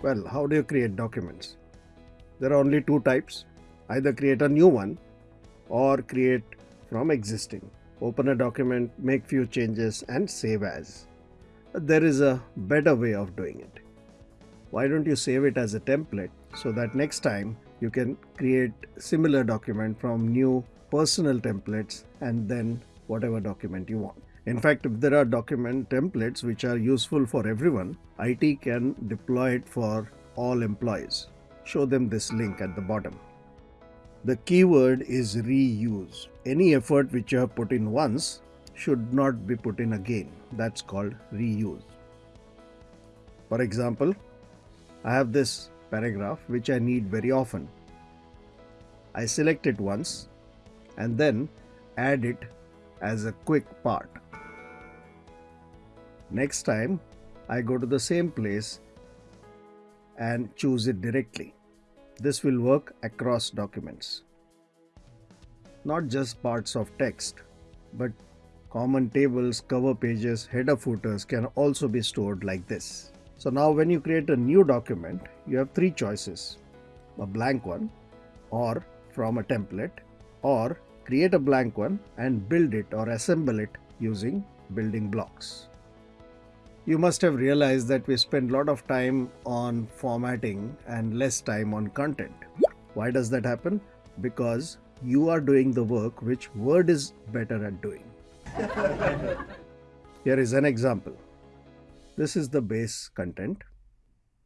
Well, how do you create documents? There are only two types either create a new one or create from existing. Open a document, make few changes, and save as. There is a better way of doing it. Why don't you save it as a template so that next time you can create similar document from new personal templates and then whatever document you want. In fact, if there are document templates which are useful for everyone, IT can deploy it for all employees. Show them this link at the bottom. The keyword is reuse. Any effort which you have put in once should not be put in again. That's called reuse. For example, I have this paragraph which I need very often. I select it once and then add it as a quick part. Next time I go to the same place and choose it directly. This will work across documents. Not just parts of text, but common tables, cover pages, header footers can also be stored like this. So now when you create a new document, you have three choices. A blank one or from a template or create a blank one and build it or assemble it using building blocks. You must have realized that we spend a lot of time on formatting and less time on content. Why does that happen? Because you are doing the work which Word is better at doing. Here is an example. This is the base content.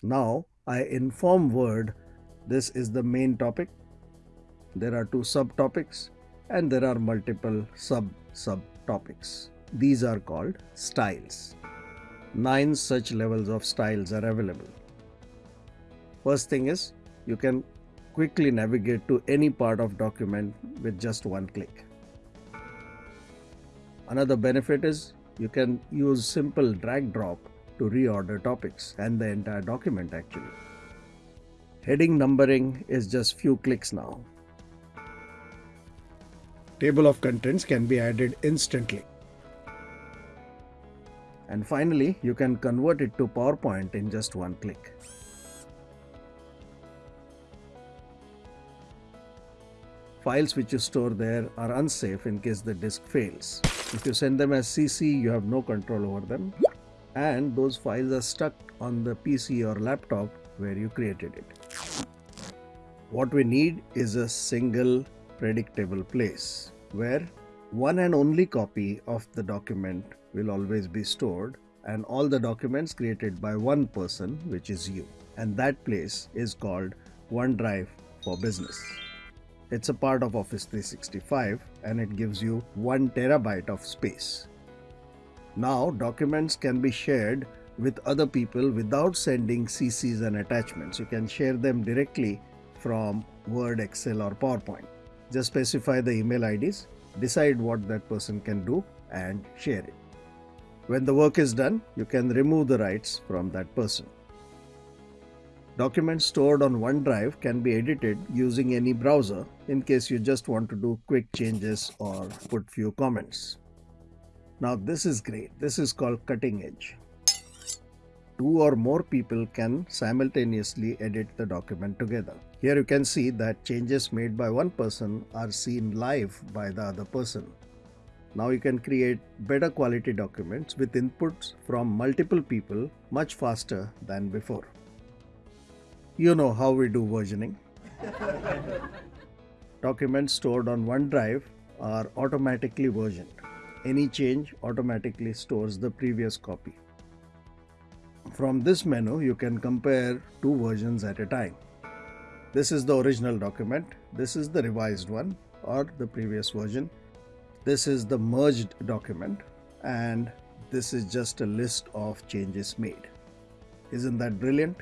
Now I inform Word this is the main topic. There are two subtopics and there are multiple sub subtopics. These are called styles. Nine such levels of styles are available. First thing is you can quickly navigate to any part of document with just one click. Another benefit is you can use simple drag drop to reorder topics and the entire document actually. Heading numbering is just few clicks now. Table of contents can be added instantly. And finally, you can convert it to PowerPoint in just one click. Files which you store there are unsafe in case the disk fails. If you send them as CC, you have no control over them. And those files are stuck on the PC or laptop where you created it. What we need is a single predictable place where one and only copy of the document will always be stored and all the documents created by one person which is you and that place is called OneDrive for Business. It's a part of Office 365 and it gives you 1 terabyte of space. Now documents can be shared with other people without sending CCs and attachments. You can share them directly from Word, Excel or PowerPoint. Just specify the email IDs, decide what that person can do and share it. When the work is done, you can remove the rights from that person. Documents stored on OneDrive can be edited using any browser in case you just want to do quick changes or put few comments. Now this is great. This is called cutting edge. Two or more people can simultaneously edit the document together. Here you can see that changes made by one person are seen live by the other person. Now you can create better quality documents with inputs from multiple people much faster than before. You know how we do versioning. documents stored on OneDrive are automatically versioned. Any change automatically stores the previous copy. From this menu, you can compare two versions at a time. This is the original document, this is the revised one or the previous version this is the merged document and this is just a list of changes made. Isn't that brilliant?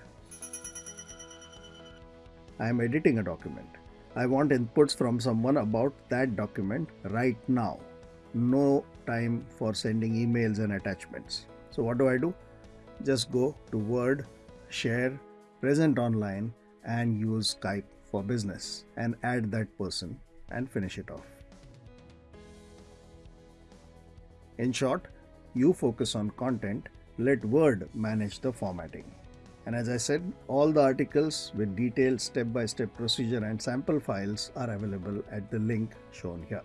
I am editing a document. I want inputs from someone about that document right now. No time for sending emails and attachments. So what do I do? Just go to Word, Share, Present Online and use Skype for business and add that person and finish it off. In short, you focus on content, let Word manage the formatting. And as I said, all the articles with detailed step by step procedure and sample files are available at the link shown here.